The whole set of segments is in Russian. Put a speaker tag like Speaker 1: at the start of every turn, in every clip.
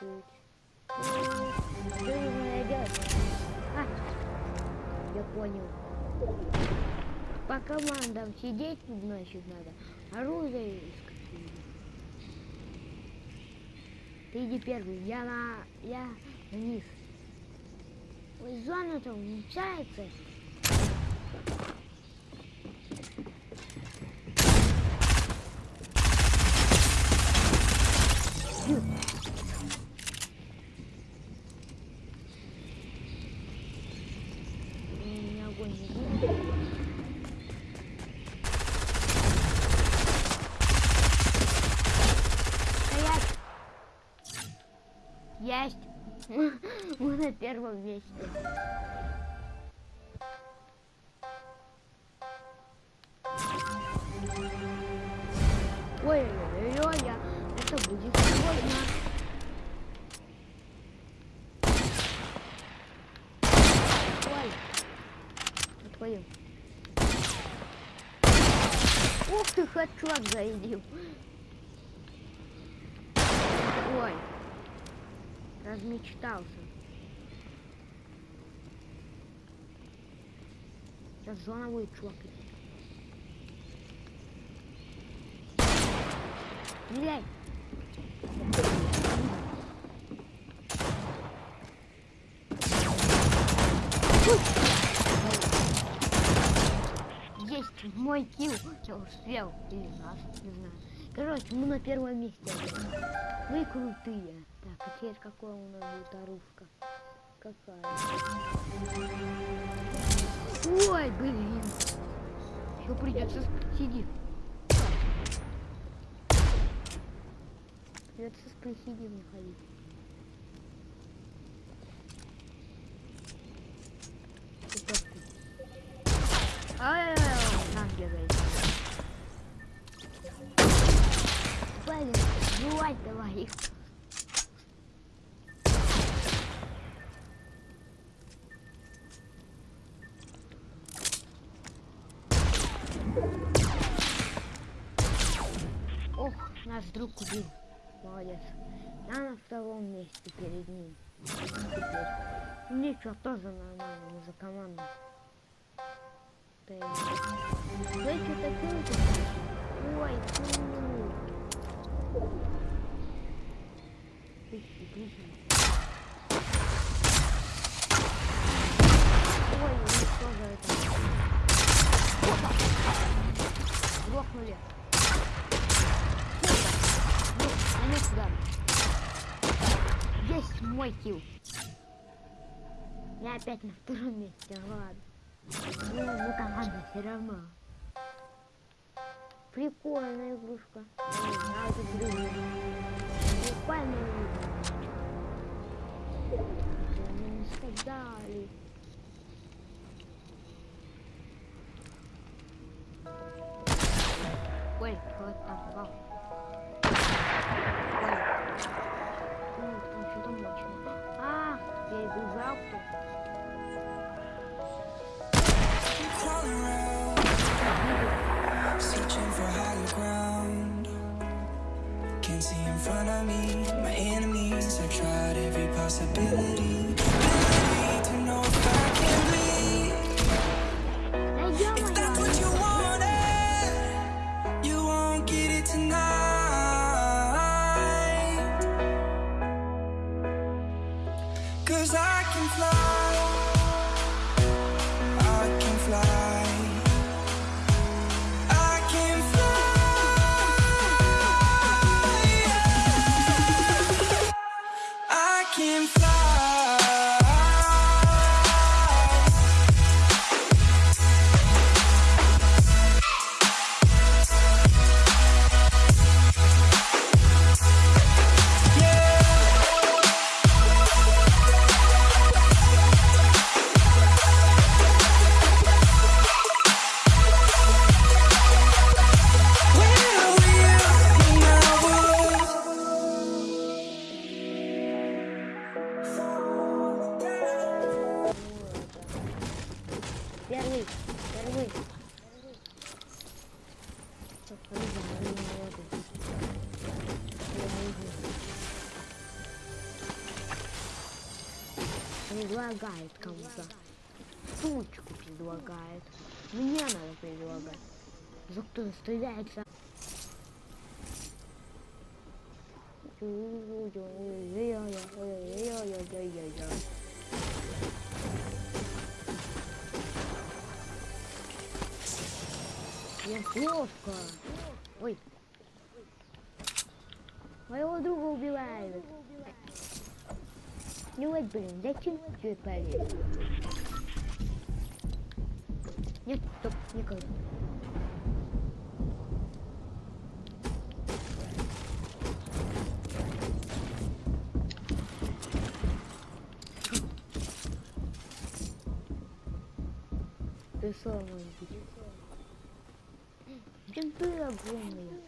Speaker 1: тут. Что нужно делать? А, я понял. По командам сидеть, значит, надо. Оружие искать. Ты иди первый, я на... я вниз. Ой, зона-то уменьшается. Фью. У меня огонь не будет. Стоять! Есть! Мы на первом месте. Ой-ой-ой, это будет сложно. Ой, отходим. Ух ты, хэдшот заедил. Ой, размечтался. Зона будет чувакать. Стреляй! Есть мой килл. Я успел. Или наш, не знаю. Короче, мы на первом месте. Вы крутые. Так, а теперь какое у нас будет оружка? Какая? Ой, блин. Еще придется сидеть. Придется с присидием ходить. Ай-яй-яй, нам бегает. Блин, жевать давай их. Наш друг убил. Молодец. Я на втором месте перед ним. Теперь. Ничего, тоже нормально, за команду. Ты... Вы что такое? Ой, фу. Пыхи, пыхи. Ой, ну что за это? Грохнули. Сюда. Есть мой килл. Я опять на втором месте, ладно. Ну, ну команда все равно. Прикольная игрушка. Прикольная не сказали. Ой, кто там
Speaker 2: Cause I can fly.
Speaker 1: Предлагает кому-то. Сучку предлагает. Мне надо предлагать. За кто стреляется? Я плохо. Ой. Моего друга убивают. Ну вот, блин, зачем ты полез? Нет, стоп, никогда. Ты самый Кенты огромные. Мне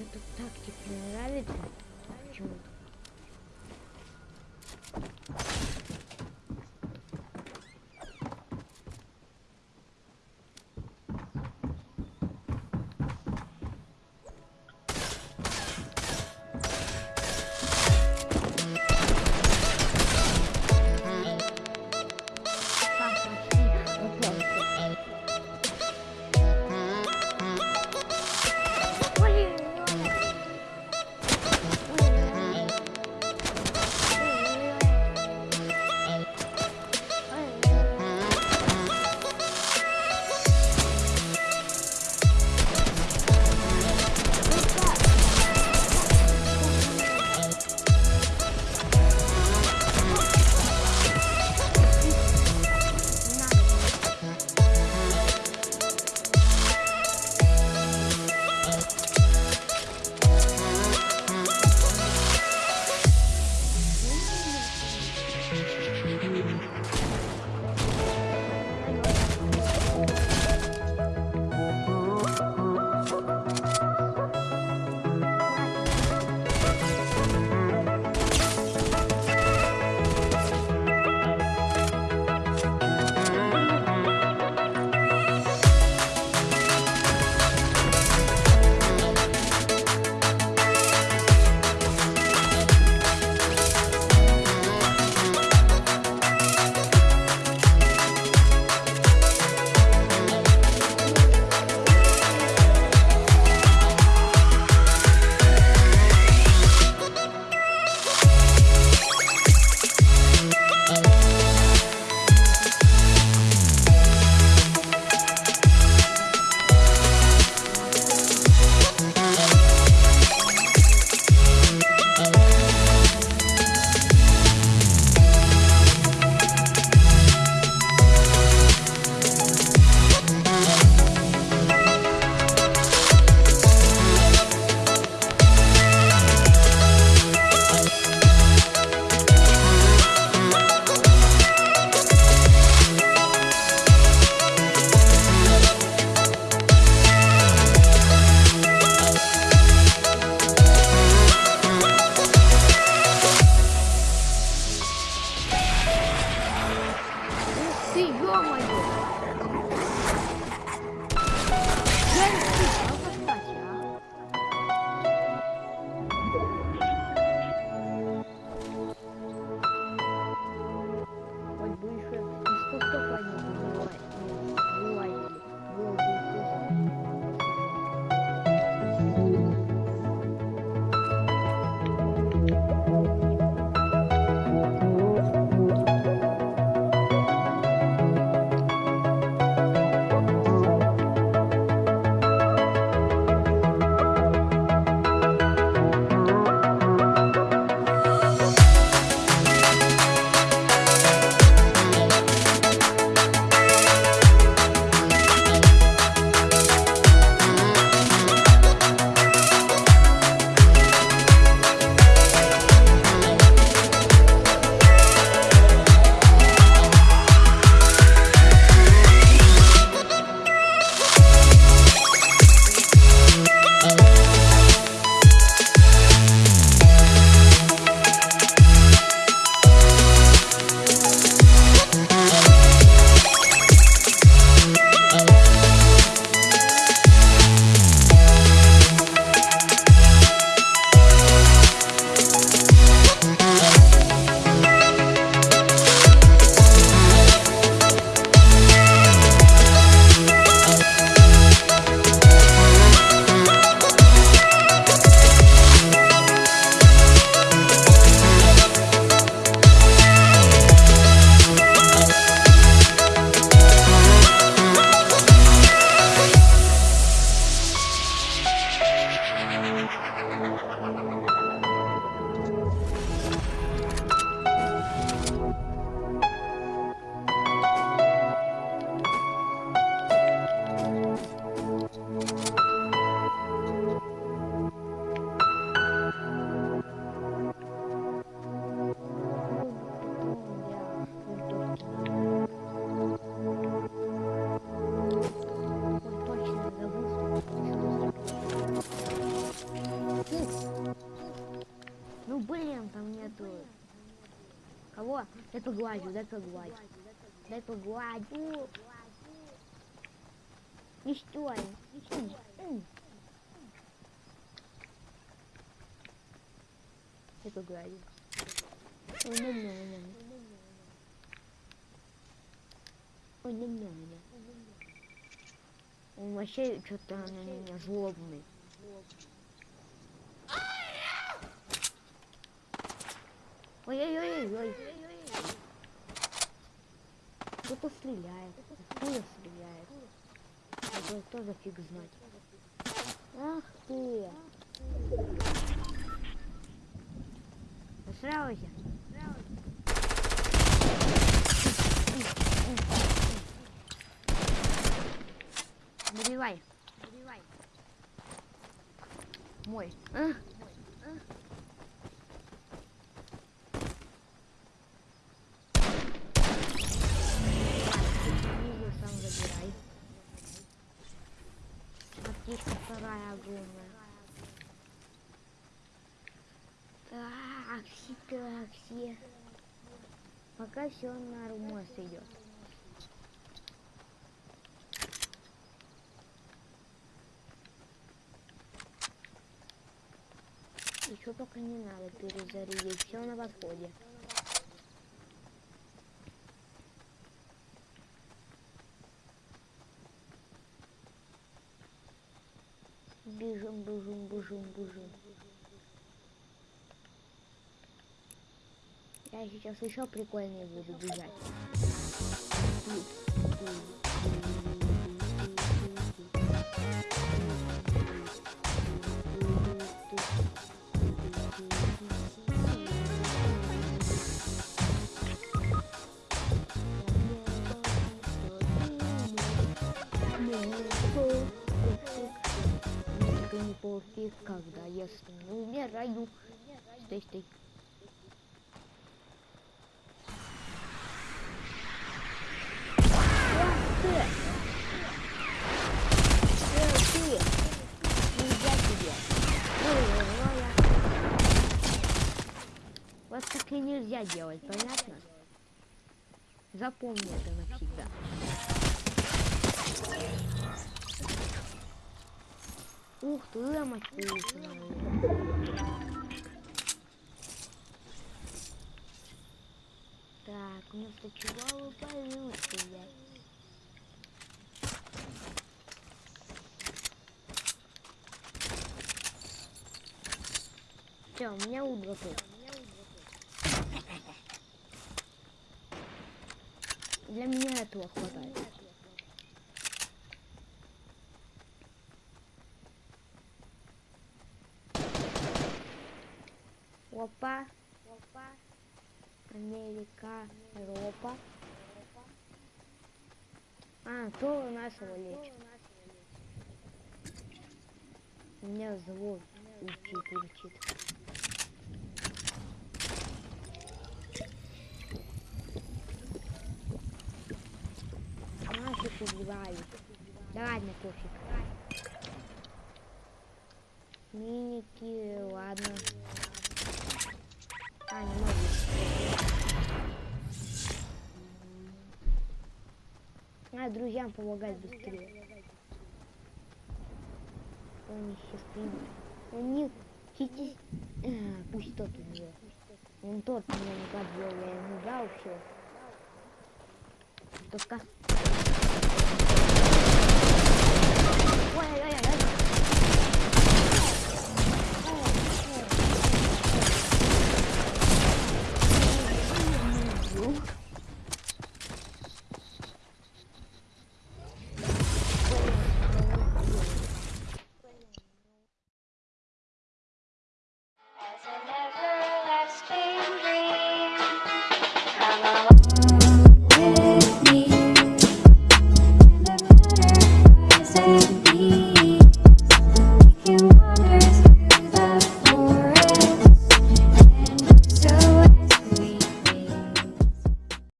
Speaker 1: что-то тактик не нравится. Почему-то. Дай погладю, дай погладю. Дай погладю. М, м. Дай погладю. Ой, не мне, не мне. Ой, не мне, не мне. Он вообще что-то на меня злобный. Ой-ой-ой-ой. Кто-то стреляет. Откуда стреляет? Кто за фиг знать? Ах ты! Устраивайся. Добивай. Добивай. Мой. А? Книгу Аптечка вторая огромная. Такси, такси. Пока все нормально идет. Еще пока не надо перезарядить, все на подходе. Бежим, бежим, бежим, бежим. Я сейчас еще прикольнее буду бежать. Только не пофиг, когда я стану умираю. Стой, стой. Вот так и нельзя делать, понятно? Запомни это навсегда. Ух ты, ламочку Так, вместо чего вы получили? Все, у меня у готов. Для меня этого хватает. Америка. Европа. А, то у нас его лечит. Меня зло учит, учит. Нафиг убивают. Да ладно, пофиг. Миники, ладно. А, не могу. Надо друзьям помогать быстрее. Он сейчас примет. Он не... Чики... А, пусть тот умрет. Он тот меня не подвел, я ему дал все. Только